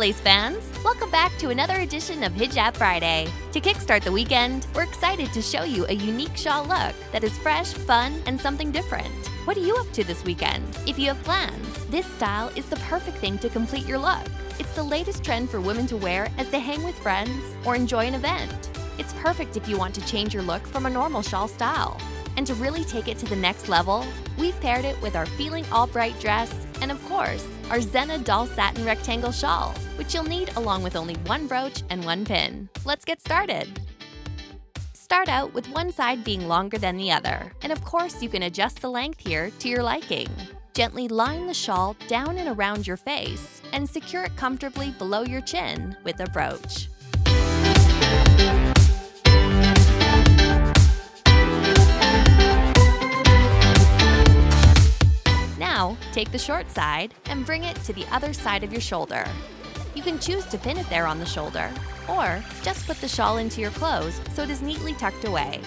Lace fans! Welcome back to another edition of Hijab Friday. To kickstart the weekend, we're excited to show you a unique shawl look that is fresh, fun, and something different. What are you up to this weekend? If you have plans, this style is the perfect thing to complete your look. It's the latest trend for women to wear as they hang with friends or enjoy an event. It's perfect if you want to change your look from a normal shawl style. And to really take it to the next level, we've paired it with our Feeling All Bright dress and, of course, our Zena Doll Satin Rectangle Shawl, which you'll need along with only one brooch and one pin. Let's get started! Start out with one side being longer than the other, and of course you can adjust the length here to your liking. Gently line the shawl down and around your face, and secure it comfortably below your chin with a brooch. Take the short side and bring it to the other side of your shoulder. You can choose to pin it there on the shoulder, or just put the shawl into your clothes so it is neatly tucked away.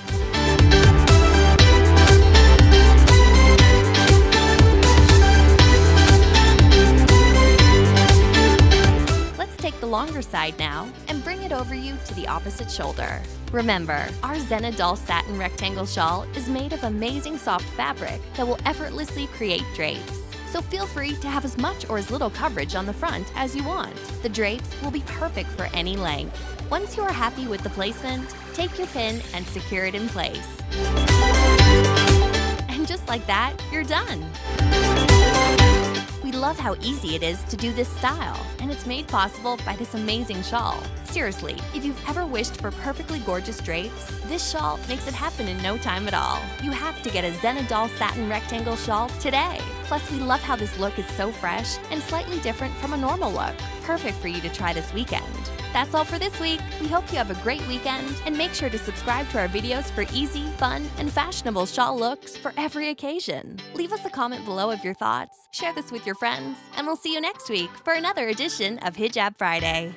Let's take the longer side now and bring it over you to the opposite shoulder. Remember, our Zena Doll Satin Rectangle Shawl is made of amazing soft fabric that will effortlessly create drapes. So feel free to have as much or as little coverage on the front as you want. The drapes will be perfect for any length. Once you are happy with the placement, take your pin and secure it in place. And just like that, you're done! We love how easy it is to do this style, and it's made possible by this amazing shawl. Seriously, if you've ever wished for perfectly gorgeous drapes, this shawl makes it happen in no time at all. You have to get a Zena Doll Satin Rectangle Shawl today. Plus, we love how this look is so fresh and slightly different from a normal look. Perfect for you to try this weekend. That's all for this week. We hope you have a great weekend and make sure to subscribe to our videos for easy, fun, and fashionable shawl looks for every occasion. Leave us a comment below of your thoughts, share this with your friends, and we'll see you next week for another edition of Hijab Friday.